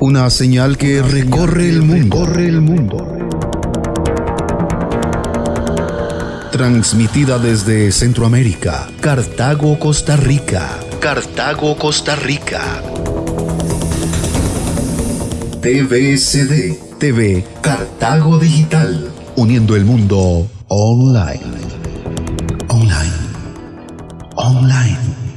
Una señal que recorre el mundo. Recorre el mundo. Transmitida desde Centroamérica, Cartago, Costa Rica. Cartago, Costa Rica. TVCD. TV Cartago Digital. Uniendo el mundo online. Online. Online.